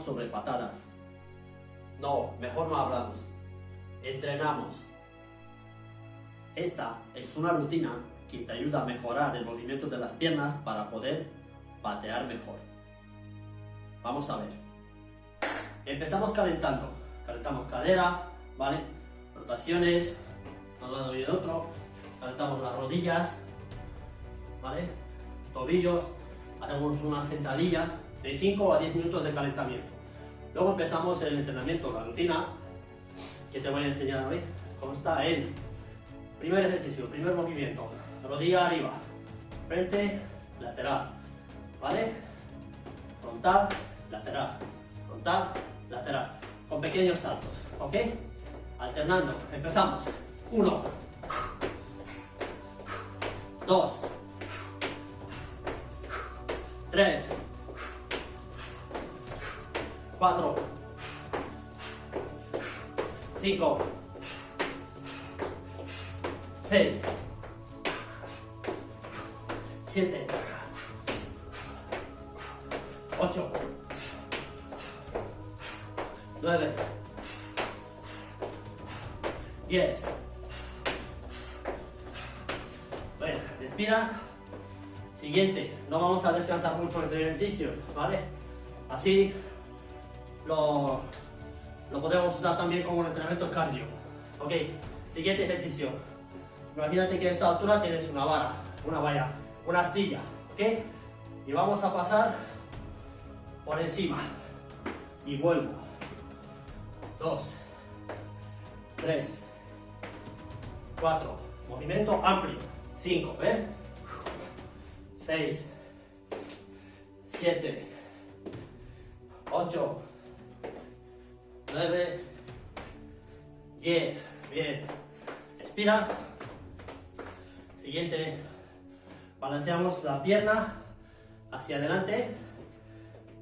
sobre patadas. No, mejor no hablamos. Entrenamos. Esta es una rutina que te ayuda a mejorar el movimiento de las piernas para poder patear mejor. Vamos a ver. Empezamos calentando. Calentamos cadera, ¿vale? Rotaciones, un lado y de otro. Calentamos las rodillas, ¿vale? Tobillos. Hacemos unas sentadillas de 5 a 10 minutos de calentamiento. Luego empezamos el entrenamiento, la rutina, que te voy a enseñar hoy. Cómo está el primer ejercicio, primer movimiento. Rodilla arriba, frente, lateral, ¿vale? Frontal, lateral, frontal, lateral, con pequeños saltos, ¿ok? Alternando, empezamos. Uno, dos, tres, cuatro, cinco, seis, siete, ocho, nueve, diez. Bueno, respira. Siguiente, no vamos a descansar mucho entre ejercicios, ¿vale? Así lo, lo podemos usar también como un entrenamiento cardio. Ok, siguiente ejercicio. Imagínate que a esta altura tienes una vara, una valla, una silla, ¿ok? Y vamos a pasar por encima. Y vuelvo. Dos, tres, cuatro. Movimiento amplio. Cinco, ¿ves? 6, 7, 8, 9, 10. Bien. Expira. Siguiente. Balanceamos la pierna hacia adelante,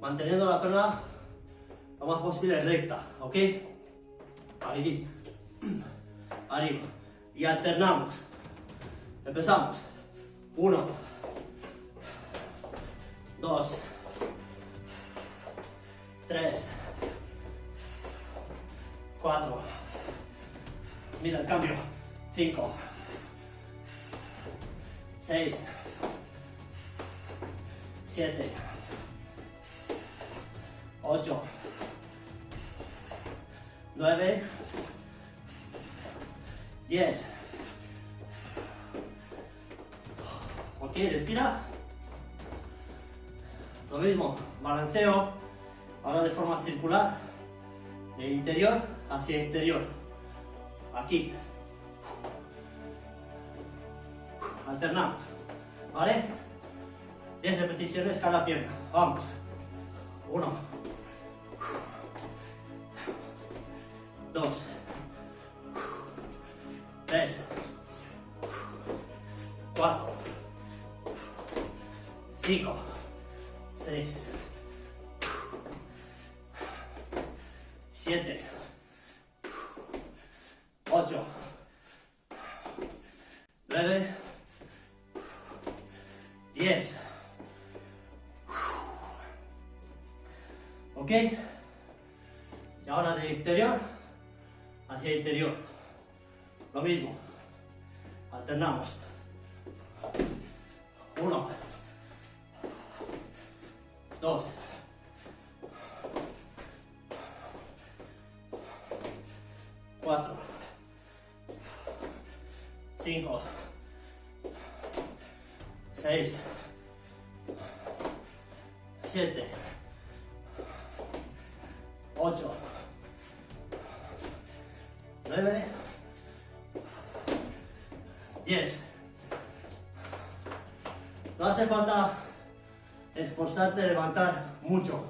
manteniendo la pierna lo más posible recta, ¿ok? Ahí. Arriba. Y alternamos. Empezamos. Uno dos, tres, cuatro, mira el cambio, cinco, seis, siete, ocho, nueve, diez. Ok, respira. Lo mismo, balanceo, ahora de forma circular, de interior hacia exterior. Aquí. Alternamos. ¿Vale? 10 repeticiones cada pierna. Vamos. Uno. Dos. Tres. Cuatro. Cinco. 6, 7, 8, 9, 10. ¿Ok? Y ahora de exterior hacia interior. Lo mismo. Alternamos. Uno dos, cuatro, cinco, seis, siete, ocho, nueve, diez. No hace falta esforzarte levantar mucho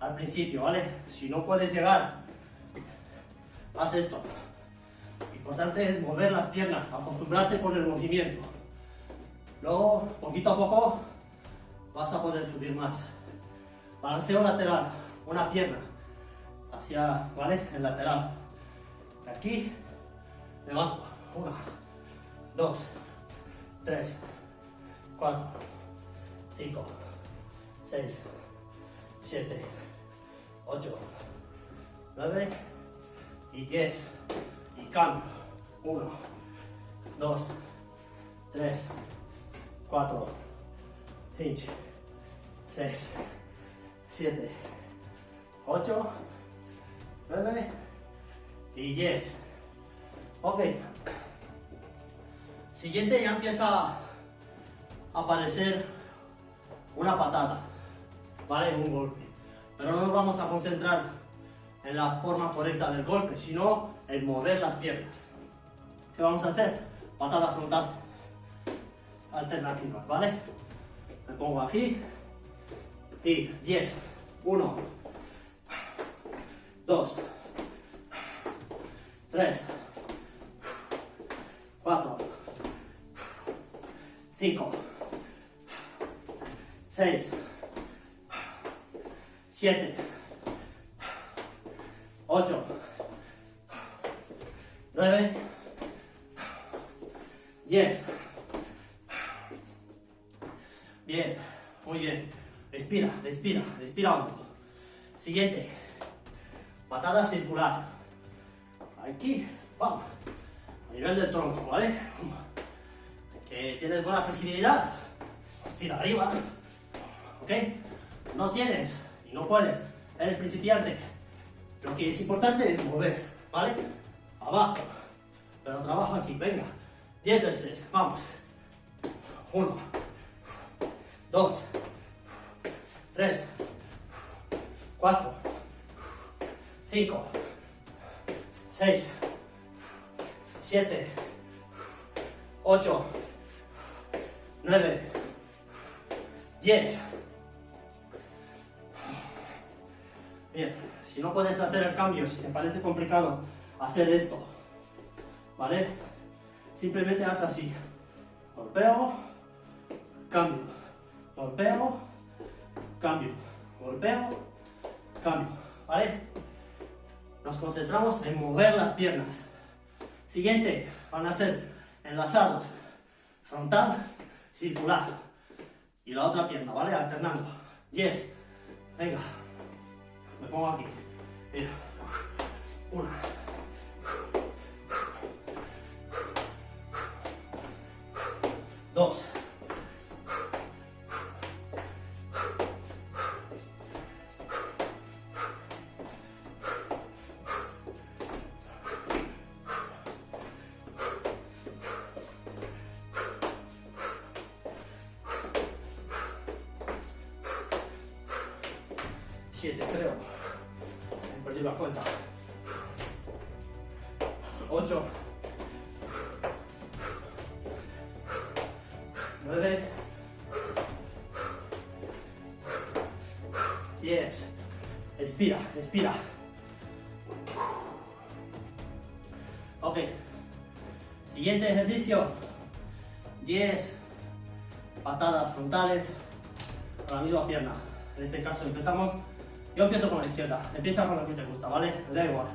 al principio, ¿vale? Si no puedes llegar, haz esto. Importante es mover las piernas, acostumbrarte con el movimiento. Luego, poquito a poco, vas a poder subir más. Balanceo lateral, una pierna hacia, ¿vale? El lateral. Aquí, levanto. Una, dos, tres, cuatro, cinco, 6, 7, 8, 9 y 10. Cambio. 1, 2, 3, 4, 5, 6, 7, 8, 9 y 10. Ok. Siguiente ya empieza a aparecer una patada, ¿vale? Un golpe. Pero no nos vamos a concentrar en la forma correcta del golpe, sino en mover las piernas. ¿Qué vamos a hacer? Patada frontal. Alternativas, ¿vale? Me pongo aquí. Y 10. 1. 2. 3. 4. 5. 6. 7. 8. 9. 10. Bien, muy bien. Respira, respira, respira hondo. Siguiente. Patada circular. Aquí, vamos. A nivel del tronco, ¿vale? Que tienes buena flexibilidad. Tira arriba. ¿Ok? No tienes y no puedes. Eres principiante. Lo que es importante es mover, ¿vale? Abajo. Pero trabajo aquí, venga. 10 veces, vamos. 1, 2, 3, 4, 5, 6, 7, 8, 9, 10. Bien, si no puedes hacer el cambio, si te parece complicado hacer esto, ¿vale? Simplemente haz así. Golpeo, cambio. Golpeo, cambio. Golpeo, cambio. ¿Vale? Nos concentramos en mover las piernas. Siguiente, van a ser enlazados. Frontal, circular. Y la otra pierna, ¿vale? Alternando. 10. Venga. Me pongo aquí. Mira. Una. Dos. Siete, creo. He perdido la cuenta. Ocho. Respira, respira. Ok. Siguiente ejercicio. Diez patadas frontales a la misma pierna. En este caso empezamos yo empiezo con la izquierda, empieza con lo que te gusta, ¿vale? Da igual,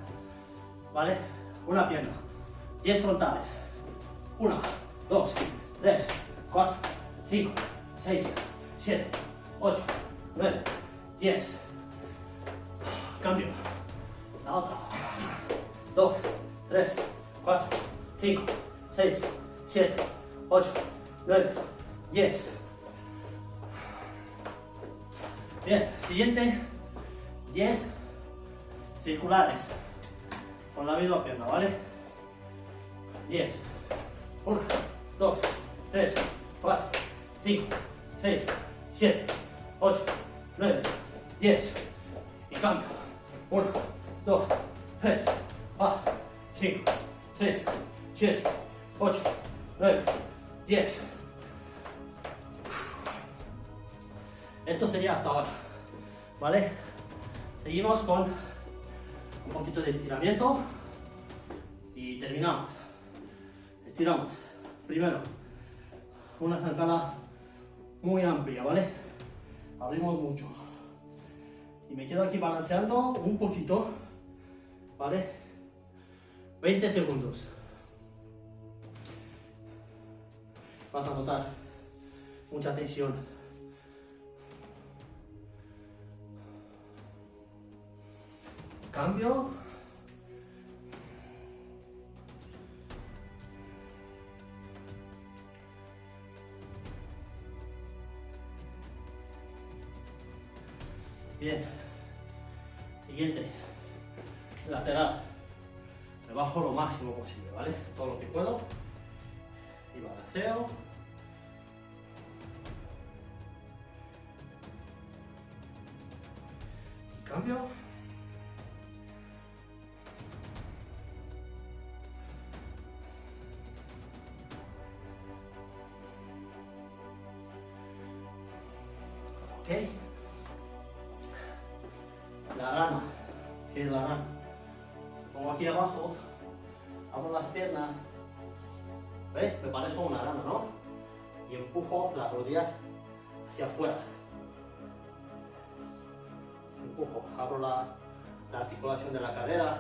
¿vale? Una pierna, 10 frontales, 1, 2, 3, 4, 5, 6, 7, 8, 9, 10. Cambio, la otra, 2, 3, 4, 5, 6, 7, 8, 9, 10. Bien, siguiente 10 circulares con la misma pierna, ¿vale? 10. 1, 2, 3, 4, 5, 6, 7, 8, 9, 10. Y cambio. 1, 2, 3, 4, 5, 6, 7, 8, 9, 10. Esto sería hasta ahora, ¿vale? Seguimos con un poquito de estiramiento y terminamos. Estiramos. Primero, una zancada muy amplia, ¿vale? Abrimos mucho. Me quedo aquí balanceando un poquito, ¿vale? 20 segundos. Vas a notar mucha tensión. Cambio. Bien. Siguiente. Lateral. Me bajo lo máximo posible, ¿vale? Todo lo que puedo. Y balanceo. Y cambio. Ok. La rana. ¿Qué es la rana? Pongo aquí abajo, abro las piernas, ¿ves? Me parezco una rana, ¿no? Y empujo las rodillas hacia afuera. Empujo, abro la, la articulación de la cadera,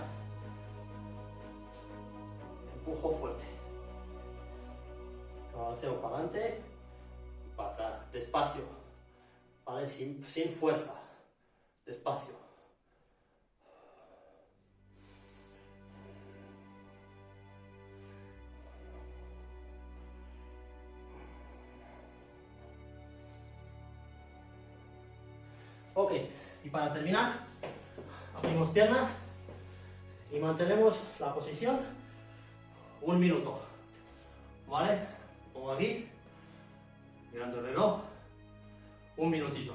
empujo fuerte. Balanceo para adelante y para atrás, despacio, ¿vale? Sin fuerza, despacio. Ok, y para terminar, abrimos piernas y mantenemos la posición un minuto. ¿Vale? Pongo aquí, mirando el reloj, un minutito.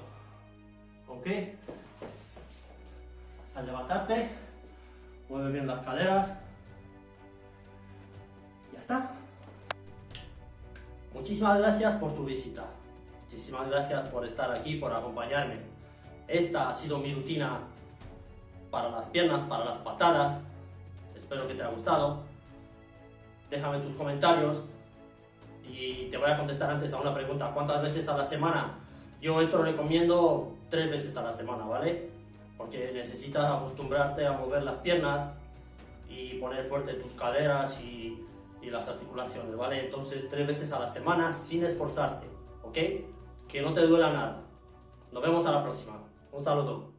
¿Ok? Al levantarte, mueve bien las caderas. Ya está. Muchísimas gracias por tu visita. Muchísimas gracias por estar aquí, por acompañarme. Esta ha sido mi rutina para las piernas, para las patadas. Espero que te haya gustado. Déjame tus comentarios y te voy a contestar antes a una pregunta. ¿Cuántas veces a la semana? Yo esto lo recomiendo tres veces a la semana, ¿vale? Porque necesitas acostumbrarte a mover las piernas y poner fuerte tus caderas y, las articulaciones, ¿vale? Entonces tres veces a la semana sin esforzarte, ¿ok? Que no te duela nada. Nos vemos a la próxima. Un saludo.